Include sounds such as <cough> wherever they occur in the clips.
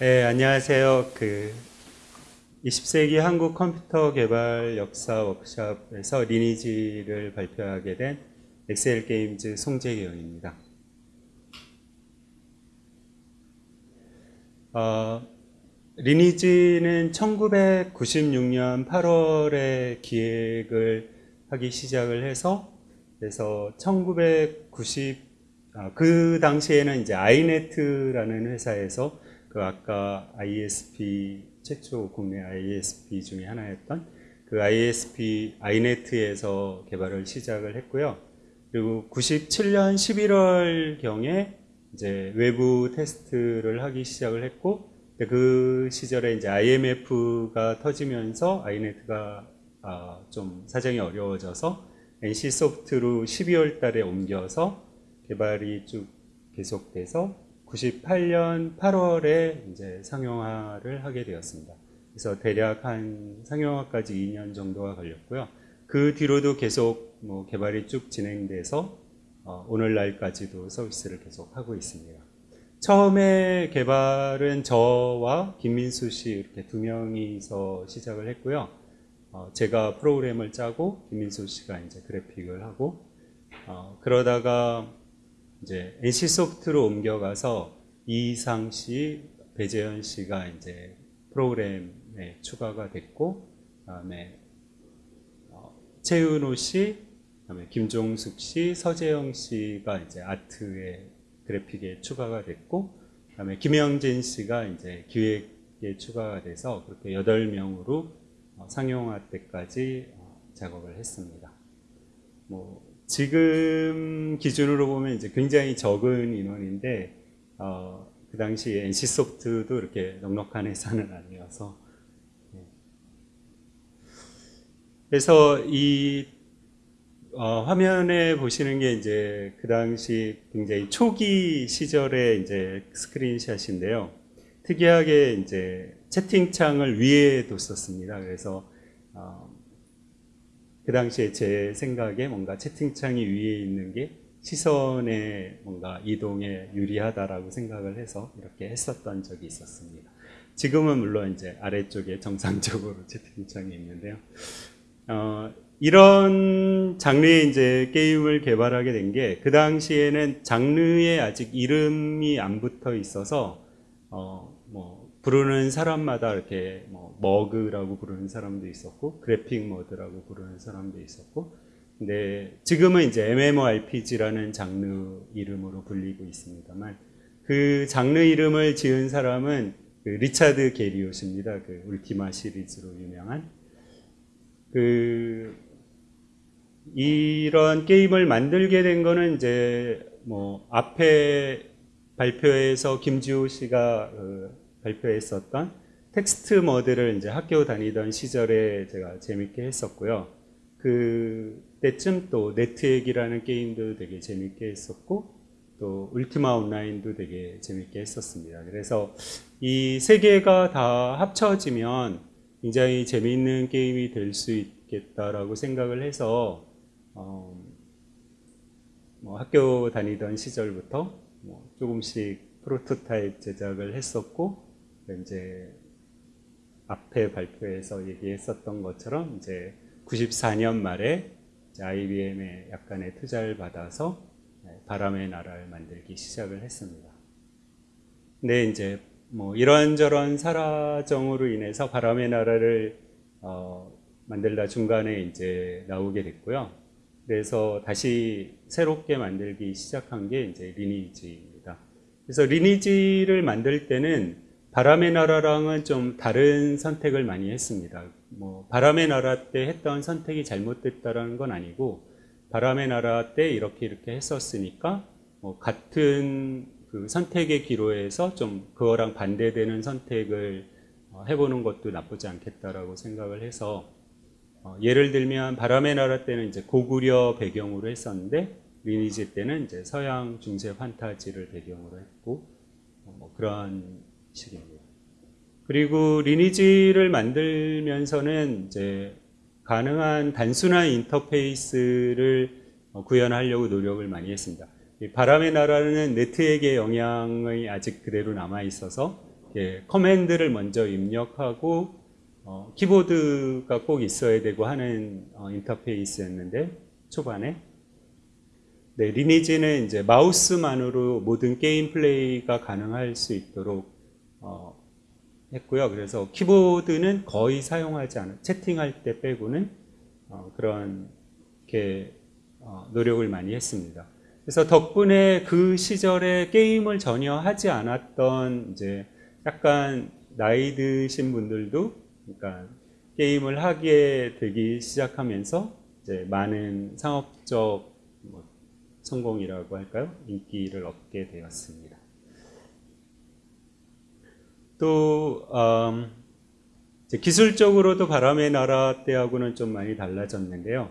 네, 안녕하세요. 그 20세기 한국 컴퓨터 개발 역사 워크숍에서 리니지를 발표하게 된 엑셀 게임즈 송재경입니다. 어, 리니지는 1996년 8월에 기획을 하기 시작을 해서 그래서 1990, 아, 그 당시에는 이제 아이네트라는 회사에서 그 아까 ISP 최초 국내 ISP 중에 하나였던 그 ISP 아이네트에서 개발을 시작을 했고요. 그리고 97년 11월 경에 이제 외부 테스트를 하기 시작을 했고 그 시절에 이제 IMF가 터지면서 아이네트가 아, 좀 사정이 어려워져서 NC 소프트로 12월 달에 옮겨서 개발이 쭉 계속돼서 98년 8월에 이제 상용화를 하게 되었습니다. 그래서 대략 한 상용화까지 2년 정도가 걸렸고요. 그 뒤로도 계속 뭐 개발이 쭉 진행돼서 어, 오늘날까지도 서비스를 계속 하고 있습니다. 처음에 개발은 저와 김민수 씨 이렇게 두 명이서 시작을 했고요. 어, 제가 프로그램을 짜고 김민수 씨가 이제 그래픽을 하고 어, 그러다가 이제 NC 소프트로 옮겨가서 이상 씨, 배재현 씨가 이제 프로그램에 추가가 됐고, 그다음에 어, 최은호 씨, 그다음에 김종숙 씨, 서재영 씨가 이제 아트에 그래픽에 추가가 됐고, 그다음에 김영진 씨가 이제 기획에 추가가 돼서 그렇게 8명으로 어, 상용화 때까지 어, 작업을 했습니다. 뭐 지금 기준으로 보면 이제 굉장히 적은 인원인데 어, 그 당시 NC 소프트도 이렇게 넉넉한 회사는 아니어서 네. 그래서 이 어, 화면에 보시는 게 이제 그 당시 굉장히 초기 시절의 이제 스크린샷인데요. 특이하게 이제 채팅창을 위에 뒀었습니다. 그래서 어, 그 당시에 제 생각에 뭔가 채팅창이 위에 있는 게 시선의 뭔가 이동에 유리하다라고 생각을 해서 이렇게 했었던 적이 있었습니다. 지금은 물론 이제 아래쪽에 정상적으로 <laughs> 채팅창이 있는데요. 어, 이런 장르의 이제 게임을 개발하게 된 게 그 당시에는 장르에 아직 이름이 안 붙어 있어서 어, 뭐 부르는 사람마다 이렇게 뭐 MUG라고 부르는 사람도 있었고 그래픽 MUD라고 부르는 사람도 있었고 근데 지금은 이제 MMORPG라는 장르 이름으로 불리고 있습니다만 그 장르 이름을 지은 사람은 그 리차드 게리옷입니다. 그 울티마 시리즈로 유명한 그 이런 게임을 만들게 된 거는 이제 뭐 앞에 발표에서 김지호 씨가 그 발표했었던 텍스트 머드를 이제 학교 다니던 시절에 제가 재밌게 했었고요. 그 때쯤 또 네트액이라는 게임도 되게 재밌게 했었고 또 울티마 온라인도 되게 재밌게 했었습니다. 그래서 이 세 개가 다 합쳐지면 굉장히 재미있는 게임이 될 수 있겠다라고 생각을 해서 어, 뭐 학교 다니던 시절부터 뭐 조금씩 프로토타입 제작을 했었고 이제 앞에 발표에서 얘기했었던 것처럼 이제 94년 말에 IBM의 약간의 투자를 받아서 네, 바람의 나라를 만들기 시작을 했습니다. 근데 이제 뭐 이런저런 사라정으로 인해서 바람의 나라를 어 만들다 중간에 이제 나오게 됐고요. 그래서 다시 새롭게 만들기 시작한 게 이제 리니지입니다. 그래서 리니지를 만들 때는 바람의 나라랑은 좀 다른 선택을 많이 했습니다. 뭐 바람의 나라 때 했던 선택이 잘못됐다라는 건 아니고 바람의 나라 때 이렇게 이렇게 했었으니까 뭐 같은 그 선택의 기로에서 좀 그거랑 반대되는 선택을 어, 해보는 것도 나쁘지 않겠다라고 생각을 해서 어 예를 들면 바람의 나라 때는 이제 고구려 배경으로 했었는데 리니지 때는 이제 서양 중세 판타지를 배경으로 했고 뭐 그런 식입니다. 그리고 리니지를 만들면서는 이제 가능한 단순한 인터페이스를 어, 구현하려고 노력을 많이 했습니다. 바람의 나라는 네트에게 영향이 아직 그대로 남아 있어서 이렇게 command를 먼저 입력하고 어, 키보드가 꼭 있어야 되고 하는 어, 인터페이스였는데 초반에 네, 리니지는 이제 마우스만으로 모든 게임 플레이가 가능할 수 있도록 어, 했고요. 그래서 키보드는 거의 사용하지 않은 채팅할 때 빼고는 어, 그런 게 어, 노력을 많이 했습니다. 그래서 덕분에 그 시절에 게임을 전혀 하지 않았던 이제 약간 나이 드신 분들도 그러니까 게임을 하게 되기 시작하면서 이제 많은 상업적 뭐 성공이라고 할까요? 인기를 얻게 되었습니다. 또 음, 기술적으로도 바람의 나라 때하고는 좀 많이 달라졌는데요.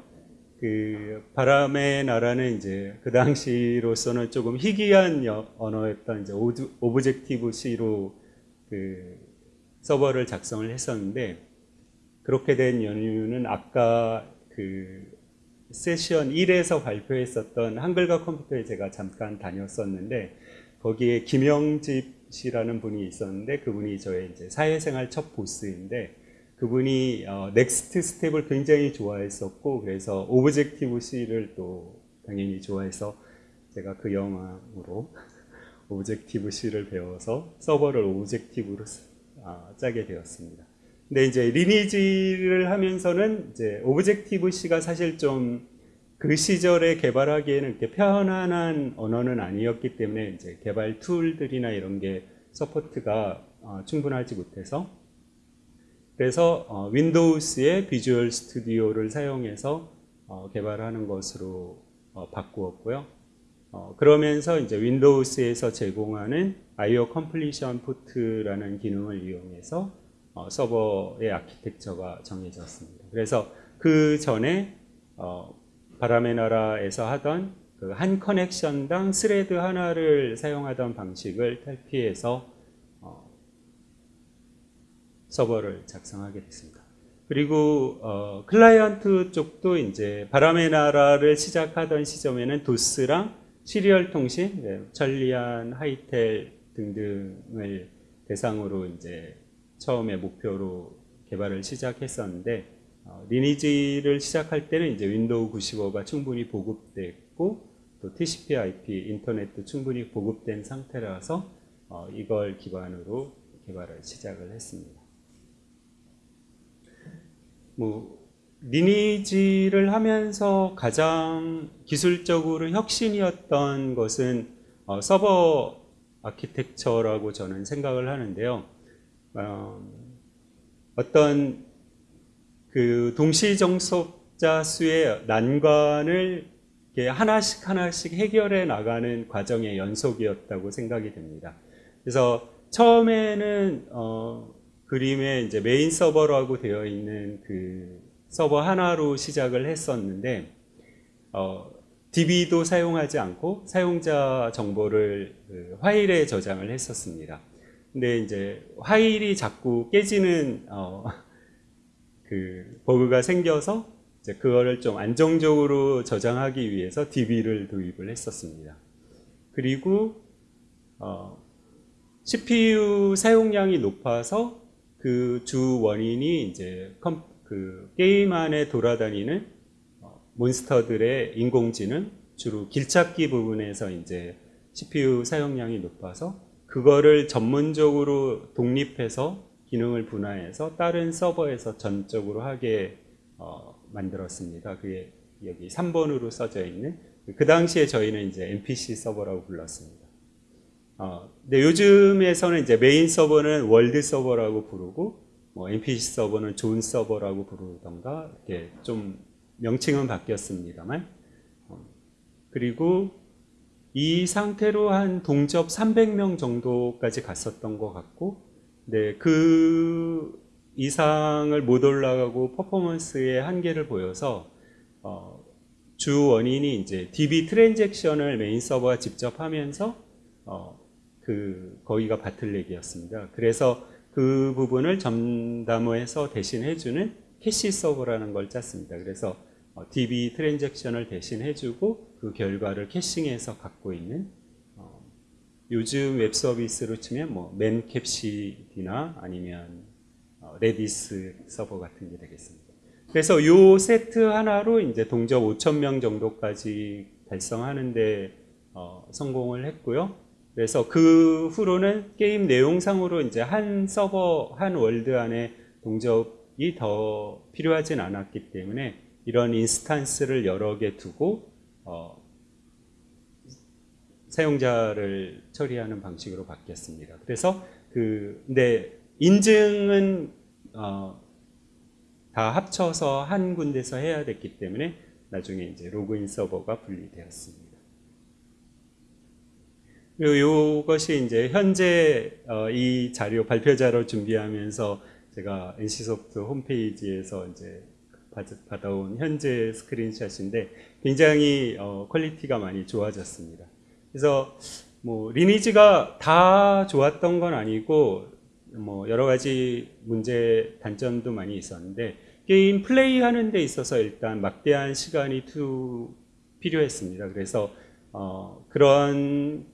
그 바람의 나라는 이제 그 당시로서는 조금 희귀한 언어였던 이제 Objective C로 그 서버를 작성을 했었는데 그렇게 된 이유는 아까 그 세션 1에서 발표했었던 한글과 컴퓨터에 제가 잠깐 다녔었는데 거기에 김영집 씨라는 분이 있었는데 그분이 저의 이제 사회생활 첫 보스인데 그분이 어, NeXTSTEP을 굉장히 좋아했었고 그래서 Objective C를 또 당연히 좋아해서 제가 그 영향으로 <laughs> Objective C를 배워서 서버를 Objective로 아, 짜게 되었습니다. 근데 이제 리니지를 하면서는 이제 Objective C가 사실 좀 그 시절에 개발하기에는 이렇게 편안한 언어는 아니었기 때문에 이제 개발 툴들이나 이런 게 support가 어, 충분하지 못해서 그래서 어, Windows의 Visual Studio를 사용해서 어, 개발하는 것으로 어, 바꾸었고요. 어, 그러면서 이제 Windows에서 제공하는 IO 컴플리션 포트라는 기능을 이용해서 어, 서버의 아키텍처가 정해졌습니다. 그래서 그 전에 어, 바람의 나라에서 하던 그 한 connection당 thread 하나를 사용하던 방식을 탈피해서 서버를 작성하게 됐습니다. 그리고 어, 클라이언트 쪽도 이제 바람의 나라를 시작하던 시점에는 도스랑 serial 통신, 네, 천리안, 하이텔 등등을 대상으로 이제 처음에 목표로 개발을 시작했었는데 어, 리니지를 시작할 때는 이제 윈도우 95가 충분히 보급됐고 또 TCP/IP 인터넷도 충분히 보급된 상태라서 어, 이걸 기반으로 개발을 시작을 했습니다. 뭐 리니지를 하면서 가장 기술적으로 혁신이었던 것은 어, 서버 아키텍처라고 저는 생각을 하는데요. 어, 어떤 그 동시 정속자 수의 난관을 하나씩 하나씩 해결해 나가는 과정의 연속이었다고 생각이 됩니다. 그래서 처음에는 어, 그림에 이제 메인 서버라고 되어 있는 그 서버 하나로 시작을 했었는데 어, DB도 사용하지 않고 사용자 정보를 그 파일에 저장을 했었습니다. 근데 이제 파일이 자꾸 깨지는 어, 그 버그가 생겨서 이제 그거를 좀 안정적으로 저장하기 위해서 DB를 도입을 했었습니다. 그리고 어, CPU 사용량이 높아서 그 주 원인이 이제 컴, 그 게임 안에 돌아다니는 어, 몬스터들의 인공지능 주로 길찾기 부분에서 이제 CPU 사용량이 높아서 그거를 전문적으로 독립해서 기능을 분화해서 다른 서버에서 전적으로 하게 어, 만들었습니다. 그게 여기 3번으로 써져 있는 그 당시에 저희는 이제 NPC 서버라고 불렀습니다. 어, 근데 요즘에서는 이제 메인 서버는 world 서버라고 부르고 뭐 NPC 서버는 존 서버라고 부르던가 이렇게 좀 명칭은 바뀌었습니다만 어, 그리고 이 상태로 한 동접 300명 정도까지 갔었던 것 같고 네, 그 이상을 못 올라가고 퍼포먼스의 한계를 보여서 어, 주 원인이 이제 DB 트랜잭션을 메인 서버가 직접 하면서 어, 그 거기가 bottleneck이었습니다. 그래서 그 부분을 전담해서 대신 해주는 캐시 서버라는 걸 짰습니다. 그래서 어, DB 트랜잭션을 대신 해주고 그 결과를 caching해서 갖고 있는 어, 요즘 웹 서비스로 치면 뭐 Memcached나 아니면 어, Redis 서버 같은 게 되겠습니다. 그래서 요 세트 하나로 이제 동접 5천 명 정도까지 달성하는데 어, 성공을 했고요. 그래서 그 후로는 게임 내용상으로 이제 한 서버 한 world 안에 동접이 더 필요하진 않았기 때문에 이런 instance를 여러 개 두고 어, 사용자를 처리하는 방식으로 바뀌었습니다. 그래서 그 근데 인증은 어, 다 합쳐서 한 군데서 해야 됐기 때문에 나중에 이제 로그인 서버가 분리되었습니다. 그리고 이것이 이제 현재 어, 이 자료 발표 자료 준비하면서 제가 NC소프트 홈페이지에서 이제 받- 받아온 현재 screenshot인데 굉장히 어, quality가 많이 좋아졌습니다. 그래서 뭐 리니지가 다 좋았던 건 아니고 뭐 여러 가지 문제 단점도 많이 있었는데 게임 플레이 하는 데 있어서 일단 막대한 시간이 투 필요했습니다. 그래서 어, 그런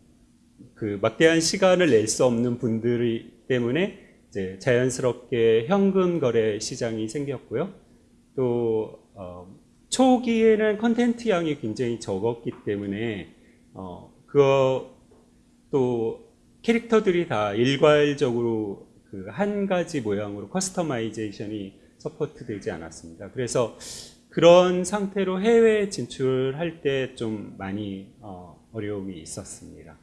그 막대한 시간을 낼 수 없는 분들이 때문에 이제 자연스럽게 현금 거래 시장이 생겼고요. 또 어, 초기에는 컨텐츠 양이 굉장히 적었기 때문에 어, 그거 또 캐릭터들이 다 일괄적으로 그 한 가지 모양으로 customization이 support 되지 않았습니다. 그래서 그런 상태로 해외 진출할 때 좀 많이 어, 어려움이 있었습니다.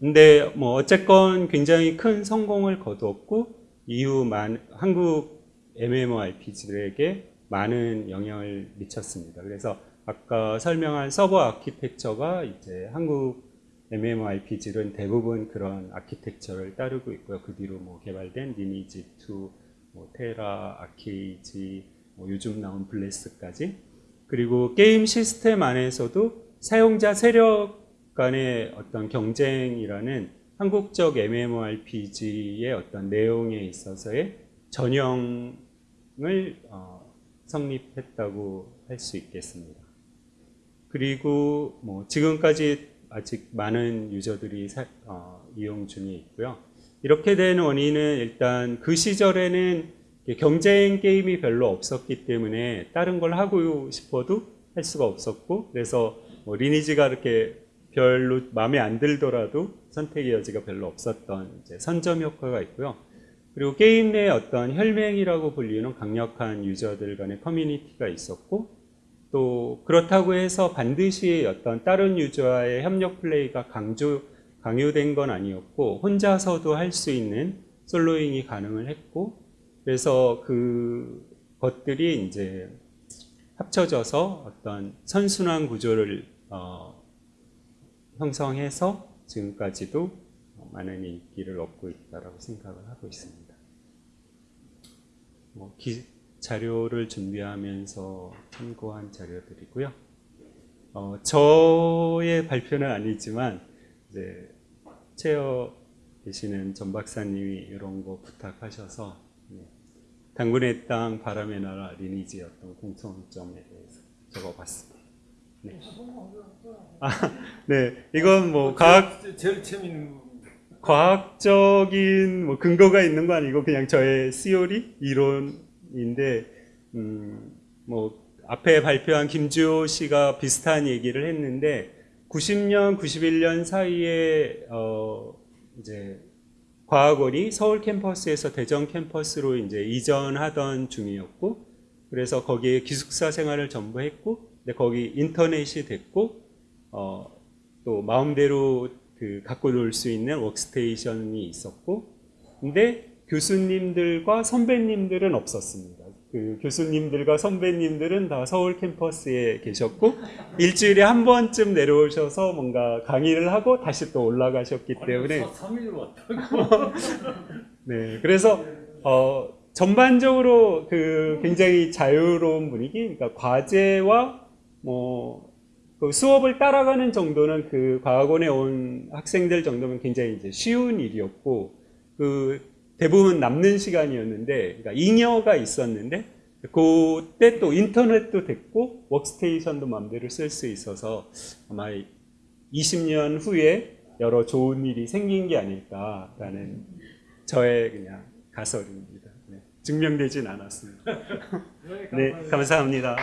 근데 뭐 어쨌건 굉장히 큰 성공을 거두었고 이후 많, 한국 MMORPG들에게 많은 영향을 미쳤습니다. 그래서 아까 설명한 서버 아키텍처가 이제 한국 MMORPG는 대부분 그런 아키텍처를 따르고 있고요. 그 뒤로 뭐 개발된 리니지 2, 뭐 테라, 아키에이지, 뭐 요즘 나온 블레스까지 그리고 게임 시스템 안에서도 사용자 세력 간의 어떤 경쟁이라는 한국적 MMORPG의 어떤 내용에 있어서의 전형을 어, 성립했다고 할 수 있겠습니다. 그리고 뭐 지금까지 아직 많은 유저들이 사- 어, 이용 중에 있고요. 이렇게 된 원인은 일단 그 시절에는 경쟁 게임이 별로 없었기 때문에 다른 걸 하고 싶어도 할 수가 없었고 그래서 뭐 리니지가 이렇게 별로 마음에 안 들더라도 선택의 여지가 별로 없었던 선점 효과가 있고요. 그리고 게임 내 어떤 혈맹이라고 불리는 강력한 유저들 간의 커뮤니티가 있었고 또 그렇다고 해서 반드시 어떤 다른 유저와의 협력 플레이가 강조 강요된 건 아니었고 혼자서도 할 수 있는 soloing이 가능을 했고 그래서 그 것들이 이제 합쳐져서 어떤 선순환 구조를 어, 형성해서 지금까지도 많은 인기를 얻고 있다라고 생각을 하고 있습니다. 뭐 기, 자료를 준비하면서 참고한 자료들이고요. 어, 저의 발표는 아니지만 이제 체어 계시는 전 박사님이 이런 거 부탁하셔서 네, 당군의 땅, 바람의 나라, 리니지의 어떤 공통점에 대해서 적어봤습니다. 네. 아, 네, 이건 뭐 과학 제일, 재밌는 거. 과학적인 뭐 근거가 있는 거 아니고 그냥 저의 시오리 이론 인데 음, 뭐 앞에 발표한 김주호 씨가 비슷한 얘기를 했는데 90년 91년 사이에 어 이제 과학원이 서울 캠퍼스에서 대전 캠퍼스로 이제 이전하던 중이었고 그래서 거기에 기숙사 생활을 전부 했고 근데 거기 인터넷이 됐고 어, 또 마음대로 그 갖고 놀 수 있는 워크스테이션이 있었고 근데 교수님들과 선배님들은 없었습니다. 그 교수님들과 선배님들은 다 서울 캠퍼스에 계셨고 일주일에 한 번쯤 내려오셔서 뭔가 강의를 하고 다시 또 올라가셨기 때문에 3일 왔다고. <laughs> 네, 그래서 어, 전반적으로 그 굉장히 자유로운 분위기, 그러니까 과제와 뭐 그 수업을 따라가는 정도는 그 과학원에 온 학생들 정도면 굉장히 이제 쉬운 일이었고 그 대부분 남는 시간이었는데 그러니까 잉여가 있었는데 그때 또 인터넷도 됐고 워크스테이션도 마음대로 쓸 수 있어서 아마 20년 후에 여러 좋은 일이 생긴 게 아닐까라는 저의 그냥 가설입니다. 네. 증명되진 않았습니다. <laughs> 네, 네, 감사합니다.